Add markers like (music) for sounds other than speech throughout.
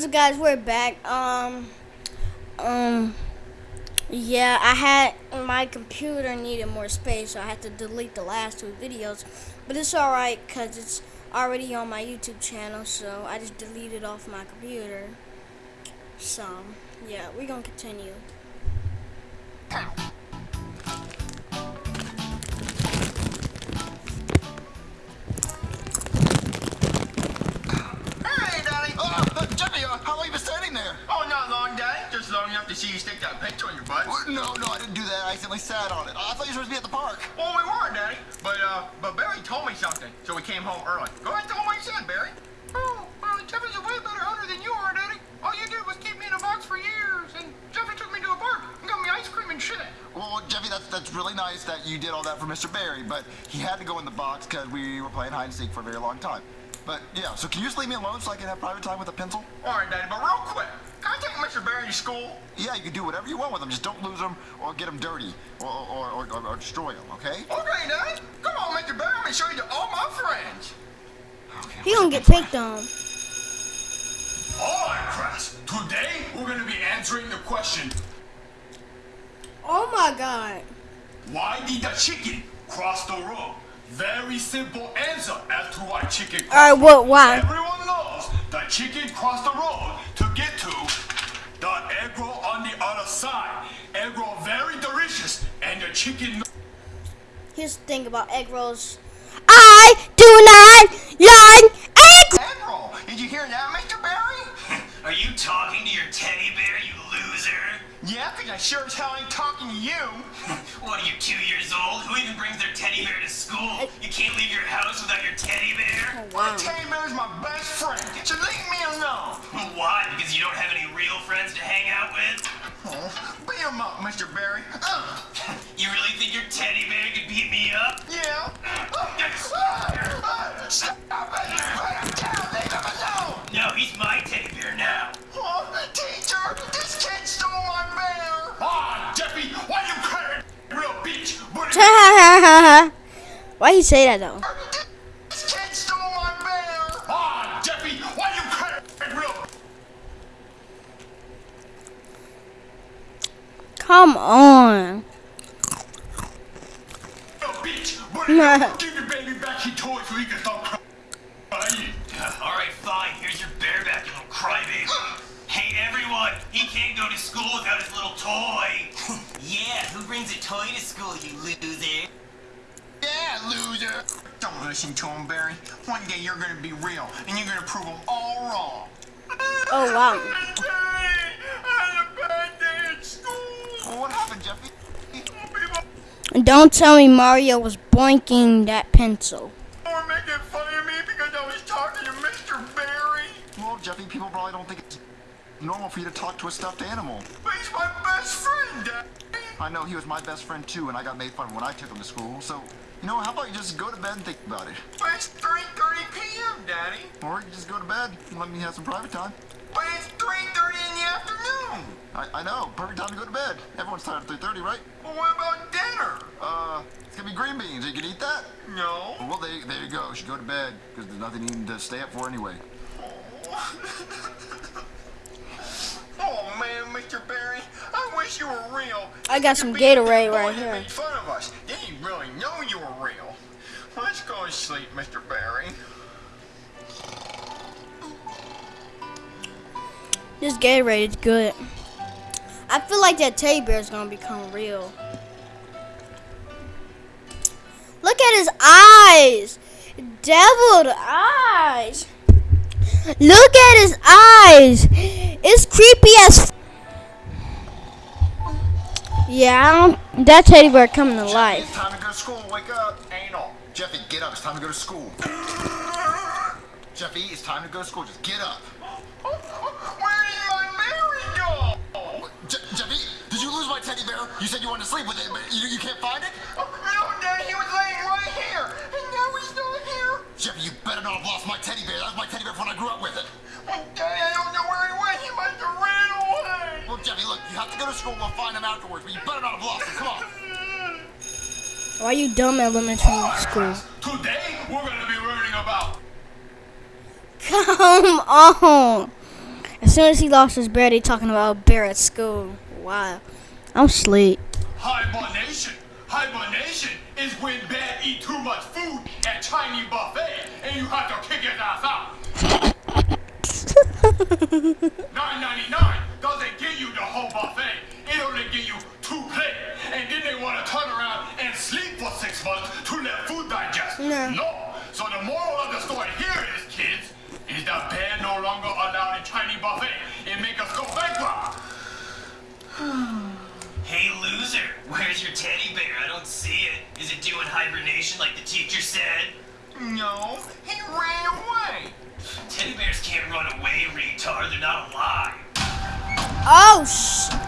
what's up, guys? We're back. Um, um, yeah, I had my computer needed more space, so I had to delete the last two videos. But it's alright because it's already on my YouTube channel, so I just deleted off my computer. So, yeah, we're gonna continue. Stick that pencil in your butt. What? No, no, I didn't do that. I accidentally sat on it. I thought you were supposed to be at the park. Well, we were, Daddy. But, uh, but Barry told me something, so we came home early. Go ahead and tell him what he said, Barry. Oh, well, Jeffy's a way better hunter than you are, Daddy. All you did was keep me in a box for years, and Jeffy took me to a park and got me ice cream and shit. Well, Jeffy, that's that's really nice that you did all that for Mr. Barry, but he had to go in the box because we were playing hide and seek for a very long time. But yeah, so can you just leave me alone so I can have private time with a pencil? All right, Daddy, but real quick. Can I take Mr. Barry to school? Yeah, you can do whatever you want with him. Just don't lose him or get him dirty or or, or, or, or destroy him, okay? Okay, Daddy. Come on, Mr. Barry. Let me show you to all my friends. Okay. He gonna get picked on. Alright, class. Today we're gonna be answering the question Oh my god. Why did the chicken cross the road? Very simple answer as to why chicken Alright, what, why? Everyone knows the chicken crossed the road to get to the egg roll on the other side. Egg roll very delicious and the chicken Here's the thing about egg rolls. I do not Mr. Barry. Uh, (laughs) You really think your teddy bear could beat me up? yeah. Uh, stop it! Put him down! Leave him alone! No, he's my teddy bear now. Oh, teacher, this kid stole my bear! Ah, Jeffy, why you crying? Real bitch. (laughs) Why he say that though? Come on. real (laughs) give your baby back your toy so he can stop crying. All right, fine. Here's your bear back, you little crybaby. (gasps) Hey, everyone! He can't go to school without his little toy. (laughs) Yeah, who brings a toy to school, you loser? Yeah, loser! Don't listen to him, Barry. One day you're gonna be real, and you're gonna prove them all wrong. Oh wow. (laughs) Don't tell me Mario was boinking that pencil. were making fun of me because I was talking to Mr. Barry. Well, Jeffy, people probably don't think it's normal for you to talk to a stuffed animal. But he's my best friend, Daddy. I know he was my best friend too, and I got made fun of when I took him to school. So, you know, how about you just go to bed and think about it? But it's 3.30 p.m., Daddy. Or you just go to bed and let me have some private time. But it's 3.30 in the afternoon. I, I know, perfect time to go to bed. Everyone's tired at 3.30, right? Well, what about dinner? Uh, it's gonna be green beans. You can eat that? No. Well, there, there you go. You should go to bed, because there's nothing even to stay up for anyway. (laughs) Oh man, Mr. Barry, I wish you were real. I got some Gatorade right here. Made fun of us. They didn't really know you were real. Let's go to sleep, Mr. Barry. This Gatorade is good. I feel like that teddy bear is gonna become real. Look at his eyes, deviled eyes. Look at his eyes. It's creepy as. F- yeah, that teddy bear coming to life. it's time to go to school. Wake up. Anal. Jeffy, get up. It's time to go to school. Jeffy, it's time to go to school. Just get up. Where did my Mary go? Je- Jeffy, did you lose my teddy bear? You said you wanted to sleep with it, but you, you can't find it? Jeffy, you better not have lost my teddy bear. That was my teddy bear from when I grew up with it. Oh, Daddy, I don't know where he went. He must have ran away. Well, Jeffy, look, you have to go to school. We'll find him afterwards, but you better not have lost him. Come on. Why you dumb elementary school? Today we're gonna be learning about Come on. As soon as he lost his bear, they talking about bear at school. Wow. I'm asleep. Hibernation. Hibernation is when bear eat too much food at Chinese buffet and you have to kick his ass out. Nine ninety nine doesn't give you the whole buffet. It only give you two plates, and then they want to turn around and sleep for six months to let food digest. No. No. So the moral of the story here is, kids, is that bear no longer allowed in Chinese buffet. It make us go bankrupt. (sighs) Hey, loser, where's your teddy bear? Hibernation like the teacher said? No, he ran away. Teddy bears can't run away, retard. They're not alive. Oh, sh.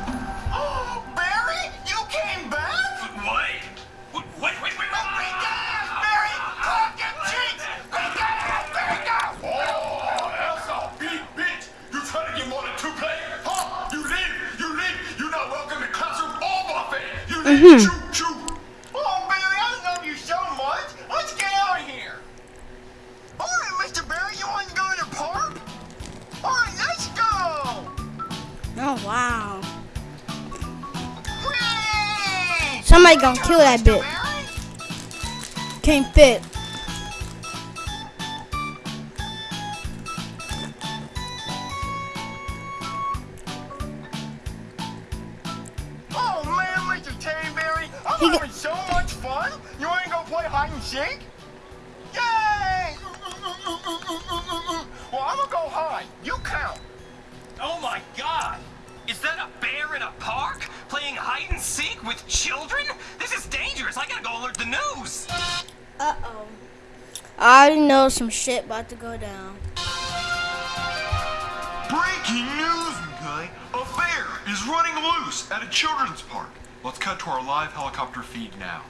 Oh, wow. Somebody gonna kill that bit. Barry? Can't fit. Oh man, Mr. Teddyberry, I'm He having so much fun. You wanna go play hide and seek? I already know some shit about to go down. Breaking news, guy. A bear is running loose at a children's park. Let's cut to our live helicopter feed now.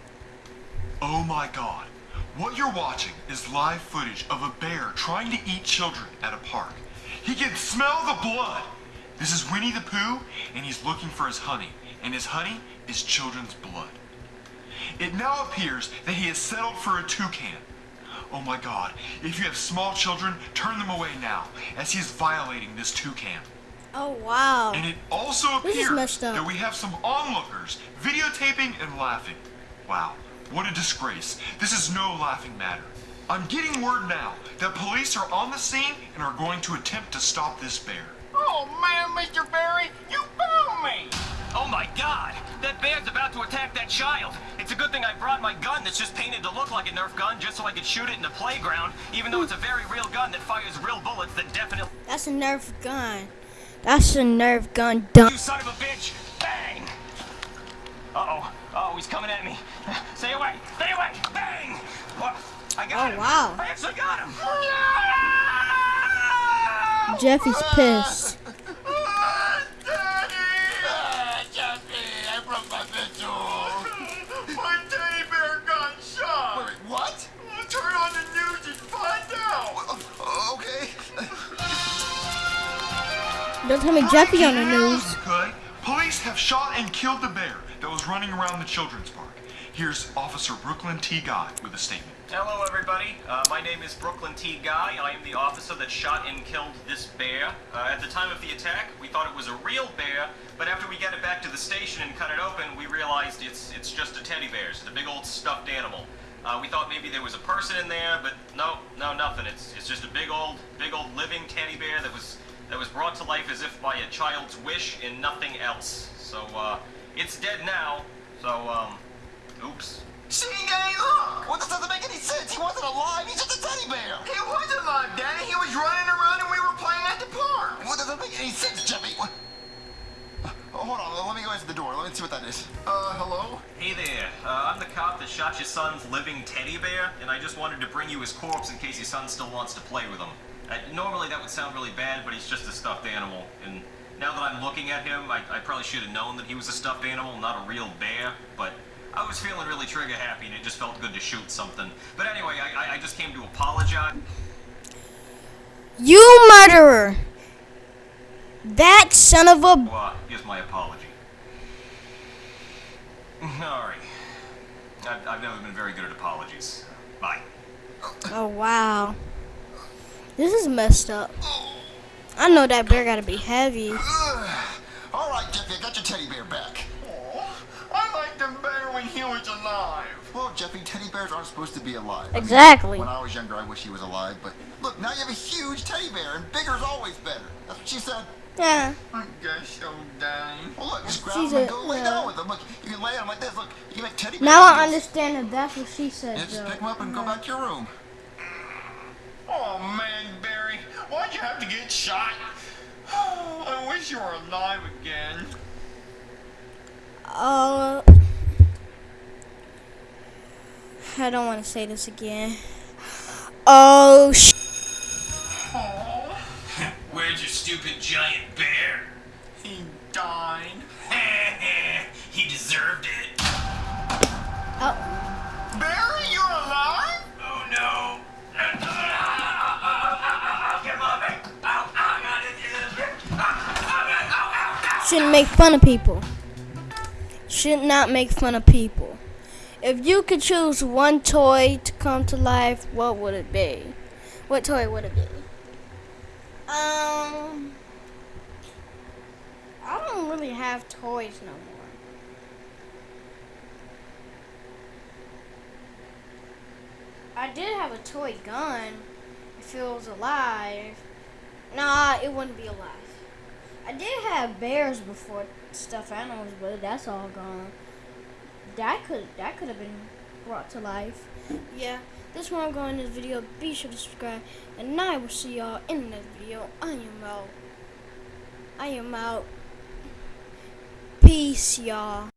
Oh my god. What you're watching is live footage of a bear trying to eat children at a park. He can smell the blood. This is Winnie the Pooh, and he's looking for his honey, and his honey is children's blood. It now appears that he has settled for a toucan. Oh my god, if you have small children, turn them away now, as he is violating this toucan. Oh, wow. And it also appears that we have some onlookers videotaping and laughing. Wow, what a disgrace. This is no laughing matter. I'm getting word now that police are on the scene and are going to attempt to stop this bear. Oh man, Mr. Barry, you found me. Oh my god! That bear's about to attack that child! It's a good thing I brought my gun that's just painted to look like a Nerf gun just so I could shoot it in the playground, even though it's a very real gun that fires real bullets that definitely. That's a Nerf gun. That's a Nerf gun. Dumb. You son of a bitch! Bang! Uh oh. Oh, he's coming at me. (laughs) Stay away! Stay away! Bang! I got Oh, him! wow. I actually got him! Jeffy's pissed. Don't tell me Jeffy on the news. Okay? Police have shot and killed the bear that was running around the children's park. Here's Officer Brooklyn T. Guy with a statement. Hello, everybody. Uh, my name is Brooklyn T. Guy. I am the officer that shot and killed this bear. Uh, at the time of the attack, we thought it was a real bear, but after we got it back to the station and cut it open, we realized it's it's just a teddy bear. It's a big old stuffed animal. Uh, we thought maybe there was a person in there, but no, no, nothing. It's it's just a big old, big old living teddy bear that was that was brought to life as if by a child's wish and nothing else. So uh, it's dead now. So um, oops. See, Daddy, look. Well, this doesn't make any sense. He wasn't alive. He's just a teddy bear. He was alive, Danny. He was running around and we were playing at the park. What doesn't make any sense, Jeffy? What? Oh, hold on. Let me go into the door. Let me see what that is. Uh, hello? Hey there, uh, I'm the cop that shot your son's living teddy bear, and I just wanted to bring you his corpse in case your son still wants to play with him. Uh, normally that would sound really bad, but he's just a stuffed animal, and now that I'm looking at him, I, I probably should have known that he was a stuffed animal, not a real bear, but I was feeling really trigger happy, and it just felt good to shoot something. But anyway, I, I, I just came to apologize. You murderer. That son of a. Uh, here's my apology. (laughs) Alright. I've, I've never been very good at apologies. Bye. Oh, wow. This is messed up. I know that bear gotta be heavy. All right, Jeffy, I got your teddy bear back. Aw, I liked him better when he was alive. Well, Jeffy, teddy bears aren't supposed to be alive. I mean, Exactly. when I was younger, I wish he was alive, but look, now you have a huge teddy bear, and bigger's always better. That's what she said. Yeah. I guess so, Daddy. Well, look, just grab She's him and a- go lay yeah. down with him. Look, you can lay on him like this. Look, you can make teddy bear Now I understand that that's what she said, Yeah, just pick him up and go hmm. back to your room. Oh man, Barry, why'd you have to get shot? I wish you were alive again. Uh, I don't want to say this again. Oh, sh- Oh, Where's your stupid giant bear? he died. (laughs) he deserved it. oh, shouldn't make fun of people. Should not make fun of people. If you could choose one toy to come to life, what would it be? What toy would it be? Um, I don't really have toys no more. I did have a toy gun if it was alive. Nah, it wouldn't be alive. I did have bears before stuffed animals, but that's all gone. That could that could have been brought to life. Yeah, this one I'm going in this video. Be sure to subscribe, and I will see y'all in the next video. I am out. I am out. Peace, y'all.